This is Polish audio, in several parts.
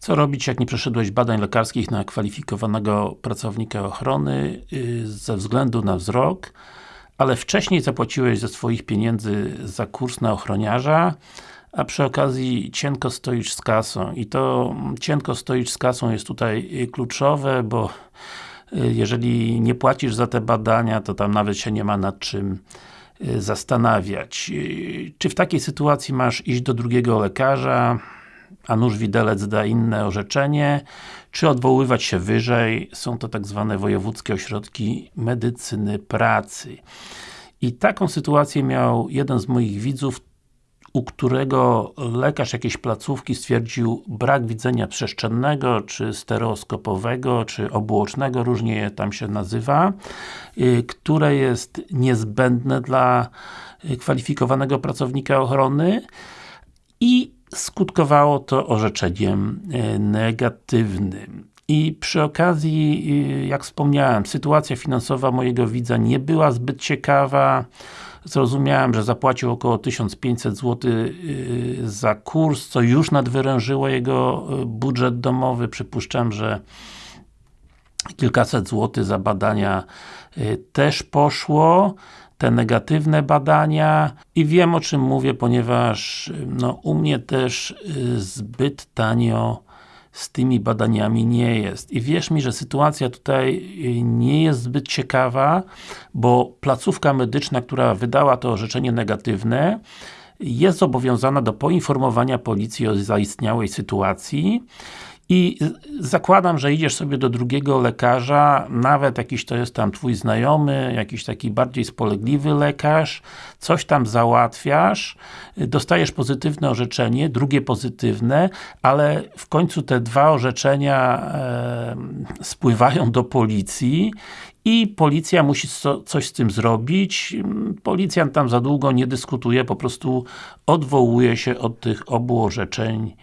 Co robić, jak nie przeszedłeś badań lekarskich na kwalifikowanego pracownika ochrony yy, ze względu na wzrok, ale wcześniej zapłaciłeś ze swoich pieniędzy za kurs na ochroniarza, a przy okazji cienko stoisz z kasą i to cienko stoisz z kasą jest tutaj kluczowe, bo y, jeżeli nie płacisz za te badania, to tam nawet się nie ma nad czym y, zastanawiać. Y, czy w takiej sytuacji masz iść do drugiego lekarza, a nóż widelec da inne orzeczenie, czy odwoływać się wyżej, są to tak zwane wojewódzkie ośrodki medycyny pracy. I taką sytuację miał jeden z moich widzów, u którego lekarz jakiejś placówki stwierdził brak widzenia przestrzennego, czy stereoskopowego, czy obuocznego, różnie tam się nazywa, y, które jest niezbędne dla y, kwalifikowanego pracownika ochrony i skutkowało to orzeczeniem y, negatywnym. I przy okazji, jak wspomniałem, sytuacja finansowa mojego widza nie była zbyt ciekawa, Zrozumiałem, że zapłacił około 1500 zł y, za kurs, co już nadwyrężyło jego budżet domowy. Przypuszczam, że kilkaset złotych za badania y, też poszło. Te negatywne badania. I wiem o czym mówię, ponieważ no, u mnie też zbyt tanio z tymi badaniami nie jest. I wierz mi, że sytuacja tutaj y, nie jest zbyt ciekawa, bo placówka medyczna, która wydała to orzeczenie negatywne, jest zobowiązana do poinformowania policji o zaistniałej sytuacji i zakładam, że idziesz sobie do drugiego lekarza, nawet jakiś to jest tam twój znajomy, jakiś taki bardziej spolegliwy lekarz, coś tam załatwiasz, dostajesz pozytywne orzeczenie, drugie pozytywne, ale w końcu te dwa orzeczenia e, spływają do policji i policja musi co, coś z tym zrobić. Policjant tam za długo nie dyskutuje, po prostu odwołuje się od tych obu orzeczeń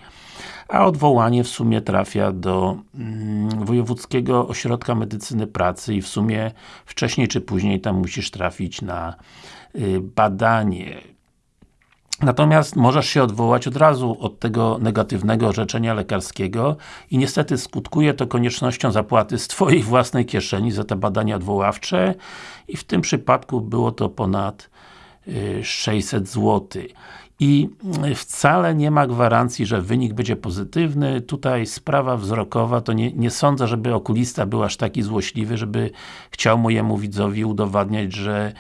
a odwołanie w sumie trafia do mm, Wojewódzkiego Ośrodka Medycyny Pracy i w sumie wcześniej czy później tam musisz trafić na y, badanie. Natomiast możesz się odwołać od razu od tego negatywnego orzeczenia lekarskiego i niestety skutkuje to koniecznością zapłaty z Twojej własnej kieszeni za te badania odwoławcze i w tym przypadku było to ponad 600 y, zł i wcale nie ma gwarancji, że wynik będzie pozytywny. Tutaj sprawa wzrokowa, to nie, nie sądzę, żeby okulista był aż taki złośliwy, żeby chciał mojemu widzowi udowadniać, że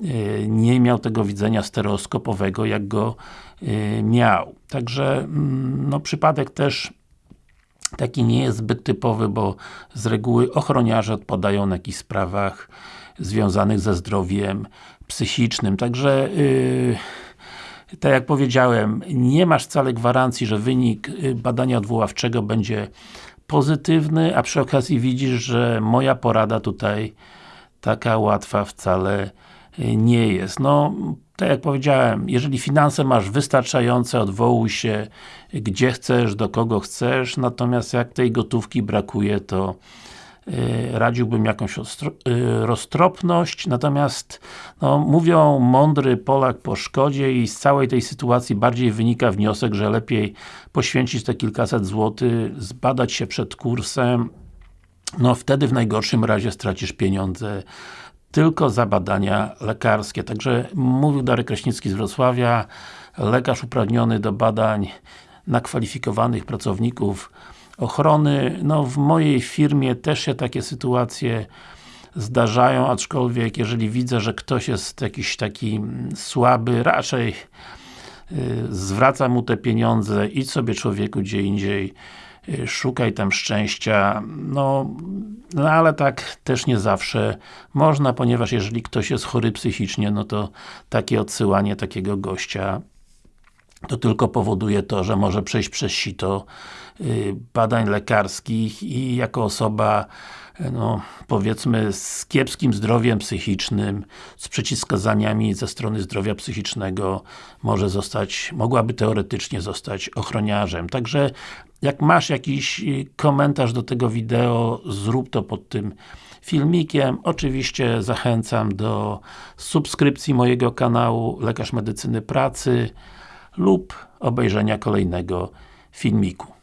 y, nie miał tego widzenia stereoskopowego, jak go y, miał. Także, mm, no przypadek też taki nie jest zbyt typowy, bo z reguły ochroniarze odpadają na jakichś sprawach związanych ze zdrowiem psychicznym. Także yy, tak jak powiedziałem, nie masz wcale gwarancji, że wynik y, badania odwoławczego będzie pozytywny, a przy okazji widzisz, że moja porada tutaj taka łatwa wcale y, nie jest. No, tak jak powiedziałem, jeżeli finanse masz wystarczające, odwołuj się gdzie chcesz, do kogo chcesz, natomiast jak tej gotówki brakuje, to radziłbym jakąś y, roztropność, natomiast no, mówią mądry Polak po szkodzie i z całej tej sytuacji bardziej wynika wniosek, że lepiej poświęcić te kilkaset złotych, zbadać się przed kursem, no wtedy w najgorszym razie stracisz pieniądze tylko za badania lekarskie. Także mówił Darek Kraśnicki z Wrocławia, lekarz uprawniony do badań na kwalifikowanych pracowników ochrony. No w mojej firmie też się takie sytuacje zdarzają, aczkolwiek jeżeli widzę, że ktoś jest jakiś taki słaby, raczej y, zwraca mu te pieniądze, idź sobie człowieku gdzie indziej, y, szukaj tam szczęścia, no, no ale tak też nie zawsze można, ponieważ jeżeli ktoś jest chory psychicznie, no to takie odsyłanie takiego gościa to tylko powoduje to, że może przejść przez sito y, badań lekarskich i jako osoba no, powiedzmy z kiepskim zdrowiem psychicznym, z przeciwwskazaniami ze strony zdrowia psychicznego może zostać, mogłaby teoretycznie zostać ochroniarzem. Także jak masz jakiś y, komentarz do tego wideo, zrób to pod tym filmikiem. Oczywiście zachęcam do subskrypcji mojego kanału Lekarz Medycyny Pracy lub obejrzenia kolejnego filmiku.